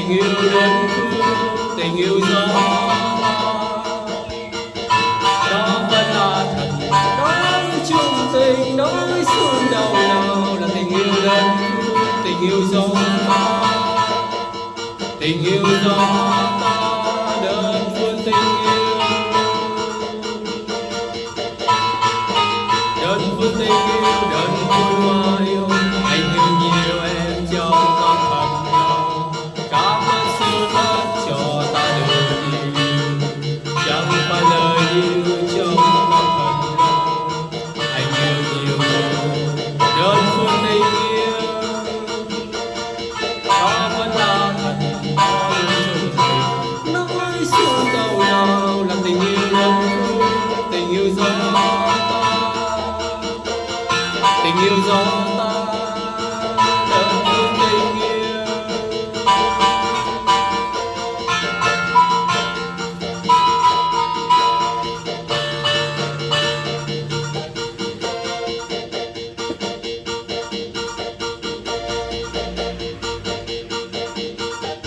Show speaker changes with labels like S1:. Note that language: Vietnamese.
S1: tình yêu đến tình yêu gió đó vẫn là thật. Đó là chung tình đó mới xuân đầu nào là tình yêu đến tình yêu gió tình yêu gió ta đơn phương tình yêu. Đơn phương tình